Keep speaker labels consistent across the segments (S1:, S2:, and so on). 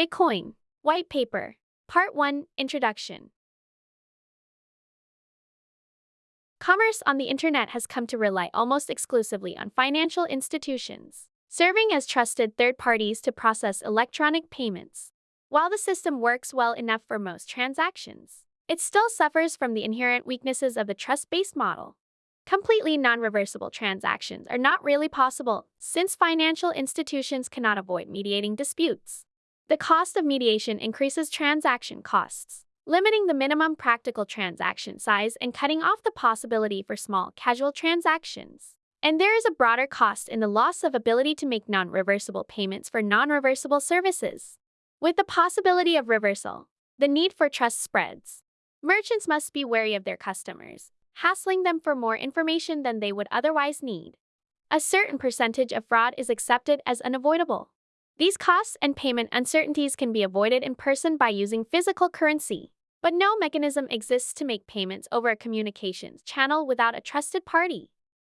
S1: Bitcoin White Paper Part 1 Introduction Commerce on the internet has come to rely almost exclusively on financial institutions, serving as trusted third parties to process electronic payments. While the system works well enough for most transactions, it still suffers from the inherent weaknesses of the trust based model. Completely non reversible transactions are not really possible since financial institutions cannot avoid mediating disputes. The cost of mediation increases transaction costs, limiting the minimum practical transaction size and cutting off the possibility for small, casual transactions. And there is a broader cost in the loss of ability to make non reversible payments for non reversible services. With the possibility of reversal, the need for trust spreads. Merchants must be wary of their customers, hassling them for more information than they would otherwise need. A certain percentage of fraud is accepted as unavoidable. These costs and payment uncertainties can be avoided in person by using physical currency. But no mechanism exists to make payments over a communications channel without a trusted party.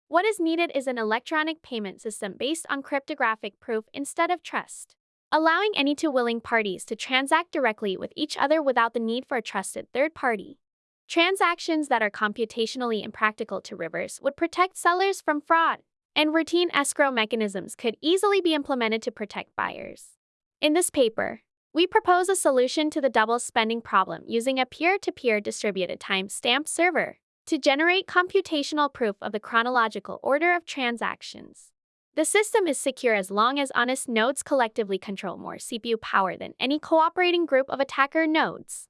S1: What is needed is an electronic payment system based on cryptographic proof instead of trust, allowing any two willing parties to transact directly with each other without the need for a trusted third party. Transactions that are computationally impractical to reverse would protect sellers from fraud, and routine escrow mechanisms could easily be implemented to protect buyers. In this paper, we propose a solution to the double spending problem using a peer-to-peer distributed timestamp server to generate computational proof of the chronological order of transactions. The system is secure as long as honest nodes collectively control more CPU power than any cooperating group of attacker nodes.